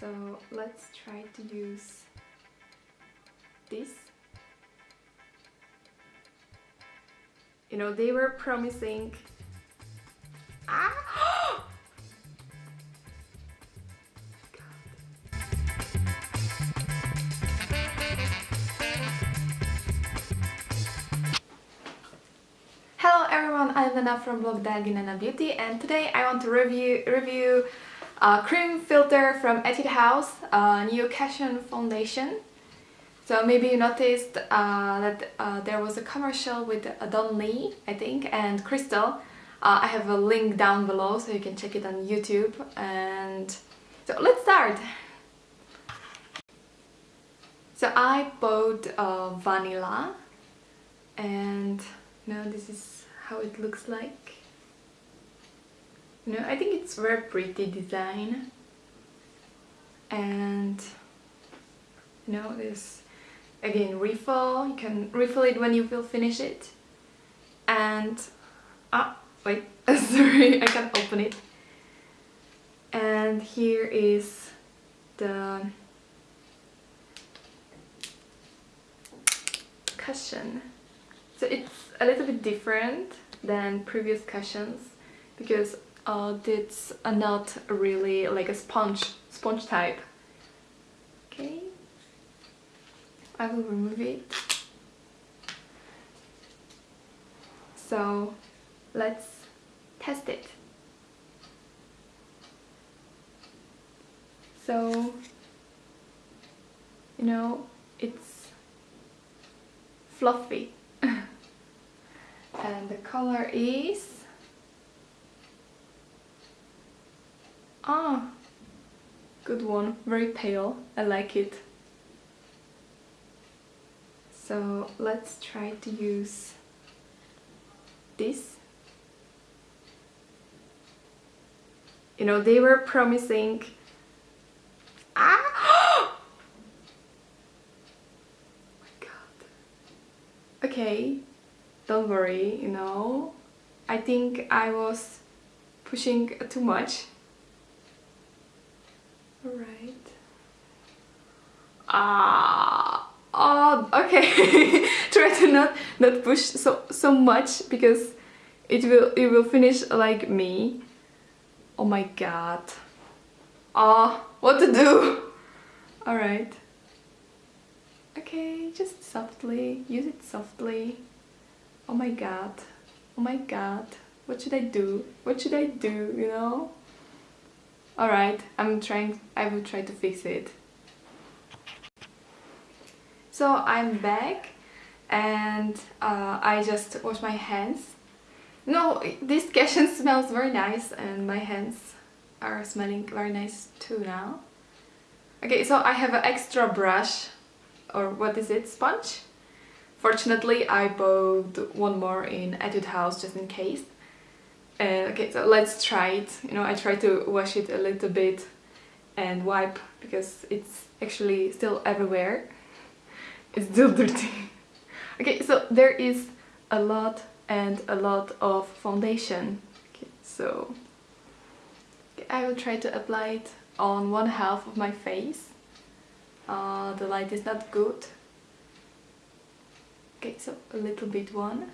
So let's try to use this. You know, they were promising... Ah! Hello everyone, I'm Nana from blog Dialgi Nana Beauty and today I want to review review a cream filter from Etude House, a new Cushion foundation. So maybe you noticed uh, that uh, there was a commercial with uh, Don Lee, I think, and Krystal. Uh, I have a link down below so you can check it on YouTube and so let's start! So I bought uh, vanilla and now this is how it looks like know I think it's very pretty design. And you know this again refill. You can refill it when you will finish it. And ah wait sorry I can't open it. And here is the cushion. So it's a little bit different than previous cushions because uh, it's not really like a sponge sponge type. Okay. I will remove it. So let's test it. So you know it's fluffy. And the color is ah good one. Very pale. I like it. So let's try to use this. You know they were promising. Ah! Oh my god. Okay don't worry, you know. I think I was pushing too much. Alright. Ah, oh, okay. Try to not not push so so much because it will it will finish like me. Oh my god. Ah, what to do? Alright. Okay, just softly, use it softly oh my god, oh my god, what should I do? What should I do, you know? Alright, I'm trying, I will try to fix it. So I'm back and uh, I just wash my hands. No, this cushion smells very nice and my hands are smelling very nice too now. Okay, so I have an extra brush or what is it, sponge? Fortunately, I bought one more in Etude House just in case. Uh, okay, so let's try it. You know, I try to wash it a little bit and wipe because it's actually still everywhere. It's still dirty. okay, so there is a lot and a lot of foundation. Okay, so okay, I will try to apply it on one half of my face. Uh, the light is not good Okay, so a little bit one.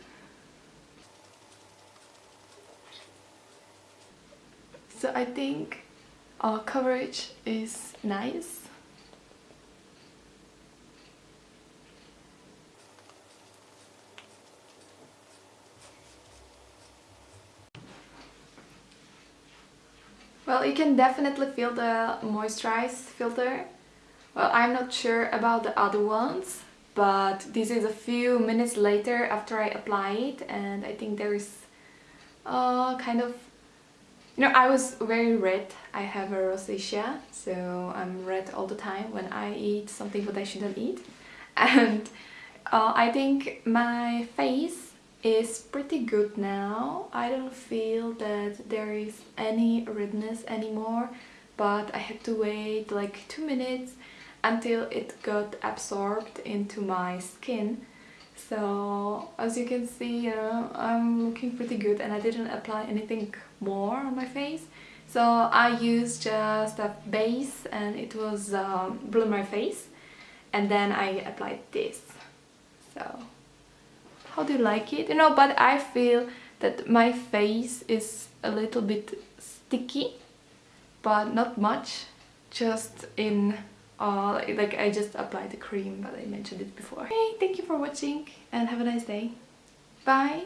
So I think our coverage is nice. Well, you can definitely feel the moisturized filter. Well, I'm not sure about the other ones, but this is a few minutes later after I apply it and I think there is uh, kind of you know I was very red. I have a rosacea so I'm red all the time when I eat something that I shouldn't eat. And uh, I think my face is pretty good now. I don't feel that there is any redness anymore but I had to wait like two minutes until it got absorbed into my skin so as you can see you know, I'm looking pretty good and I didn't apply anything more on my face so I used just a base and it was um, Blue My Face and then I applied this. So how do you like it? You know, but I feel that my face is a little bit sticky but not much just in uh, like I just applied the cream but I mentioned it before. Hey, thank you for watching and have a nice day. Bye!